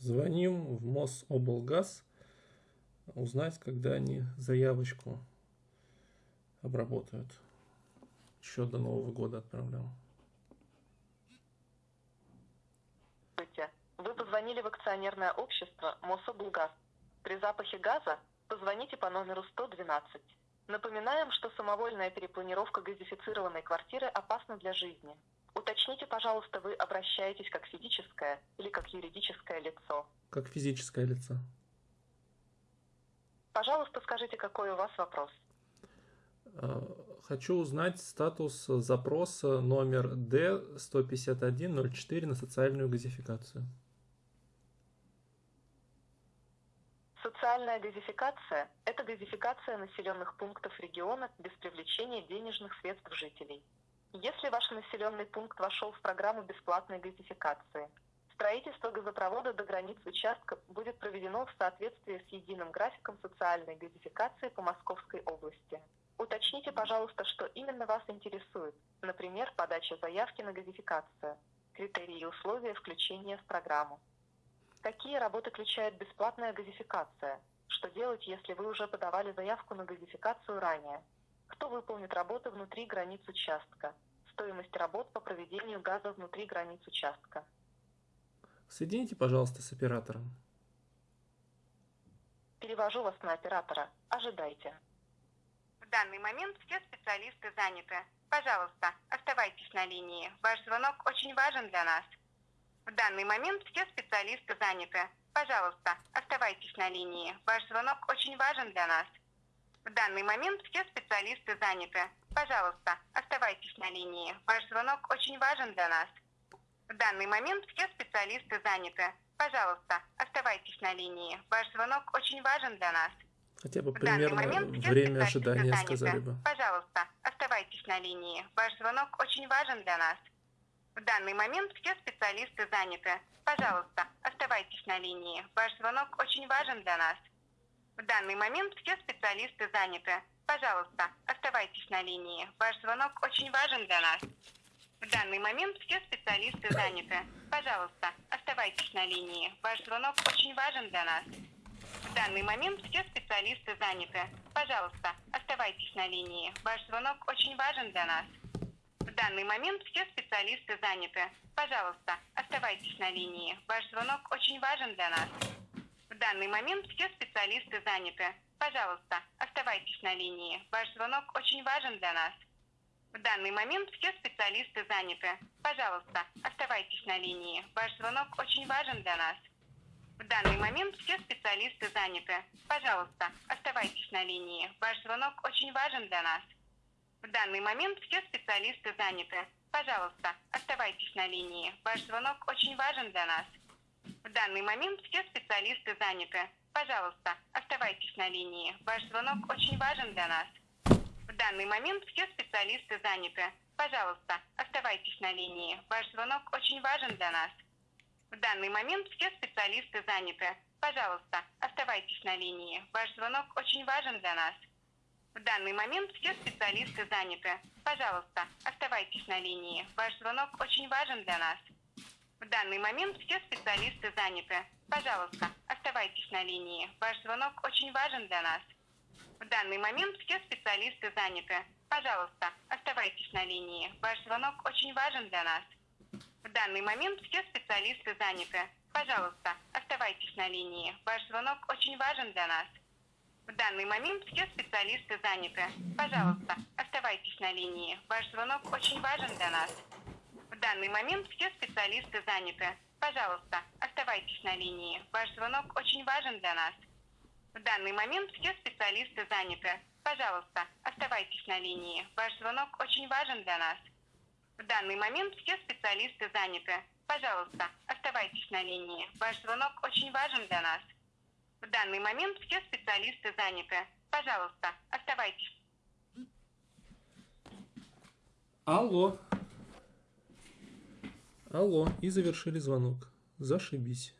Звоним в Мособлгаз узнать, когда они заявочку обработают. Еще до Нового года отправлял. Вы позвонили в акционерное общество Мособлгаз. При запахе газа позвоните по номеру 112. Напоминаем, что самовольная перепланировка газифицированной квартиры опасна для жизни. Уточните, пожалуйста, вы обращаетесь как физическое или как юридическое лицо. Как физическое лицо. Пожалуйста, скажите, какой у вас вопрос? А, хочу узнать статус запроса номер D15104 на социальную газификацию. Социальная газификация – это газификация населенных пунктов региона без привлечения денежных средств жителей. Если ваш населенный пункт вошел в программу бесплатной газификации, строительство газопровода до границ участка будет проведено в соответствии с единым графиком социальной газификации по Московской области. Уточните, пожалуйста, что именно вас интересует, например, подача заявки на газификацию, критерии и условия включения в программу. Какие работы включает бесплатная газификация? Что делать, если вы уже подавали заявку на газификацию ранее? Кто выполнит работы внутри границ участка? Стоимость работ по проведению газа внутри границ участка. Соедините, пожалуйста, с оператором. Перевожу вас на оператора. Ожидайте. В данный момент все специалисты заняты. Пожалуйста, оставайтесь на линии. Ваш звонок очень важен для нас. В данный момент все специалисты заняты. Пожалуйста, оставайтесь на линии. Ваш звонок очень важен для нас. В данный момент все специалисты заняты. Пожалуйста, оставайтесь на линии. Ваш звонок очень важен для нас. В данный момент все специалисты заняты. Пожалуйста, оставайтесь на линии. Ваш звонок очень важен для нас. Хотя бы примерно время ожидания заняты. сказали бы. Пожалуйста, оставайтесь на линии. Ваш звонок очень важен для нас. В данный момент все специалисты заняты. Пожалуйста, оставайтесь на линии. Ваш звонок очень важен для нас. В данный момент все специалисты заняты. Пожалуйста, оставайтесь на линии. Ваш звонок очень важен для нас. В данный момент все специалисты заняты. Пожалуйста, оставайтесь на линии. Ваш звонок очень важен для нас. В данный момент все специалисты заняты. Пожалуйста, оставайтесь на линии. Ваш звонок очень важен для нас. В данный момент все специалисты заняты. Пожалуйста, оставайтесь на линии. Ваш звонок очень важен для нас. В данный момент все специалисты заняты. Пожалуйста, оставайтесь на линии. Ваш звонок очень важен для нас. В данный момент все специалисты заняты. Пожалуйста, оставайтесь на линии. Ваш звонок очень важен для нас. В данный момент все специалисты заняты. Пожалуйста, оставайтесь на линии. Ваш звонок очень важен для нас. В данный момент все специалисты заняты. Пожалуйста, оставайтесь на линии. Ваш звонок очень важен для нас. Данный момент все специалисты заняты. Пожалуйста, оставайтесь на линии. Ваш звонок очень важен для нас. В данный момент все специалисты заняты. Пожалуйста, оставайтесь на линии. Ваш звонок очень важен для нас. В данный момент все специалисты заняты. Пожалуйста, оставайтесь на линии. Ваш звонок очень важен для нас. В данный момент все специалисты заняты. Пожалуйста, оставайтесь на линии. Ваш звонок очень важен для нас. В данный момент все специалисты заняты. Пожалуйста, оставайтесь на линии. Ваш звонок очень важен для нас. В данный момент все специалисты заняты. Пожалуйста, оставайтесь на линии. Ваш звонок очень важен для нас. В данный момент все специалисты заняты. Пожалуйста, оставайтесь на линии. Ваш звонок очень важен для нас. В данный момент все специалисты заняты. Пожалуйста, оставайтесь на линии. Ваш звонок очень важен для нас. В данный момент все специалисты заняты. Пожалуйста, оставайтесь на линии. Ваш звонок очень важен для нас. В данный момент все специалисты заняты. Пожалуйста, оставайтесь на линии. Ваш звонок очень важен для нас. В данный момент все специалисты заняты. Пожалуйста, оставайтесь на линии. Ваш звонок очень важен для нас. В данный момент все специалисты заняты. Пожалуйста, оставайтесь. Алло. Алло. И завершили звонок. Зашибись.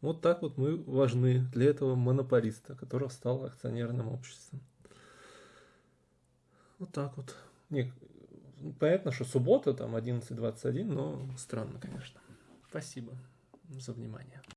Вот так вот мы важны для этого монополиста, который стал акционерным обществом. Вот так вот. Не, понятно, что суббота, там 11.21, но странно, конечно. Спасибо. за внимание.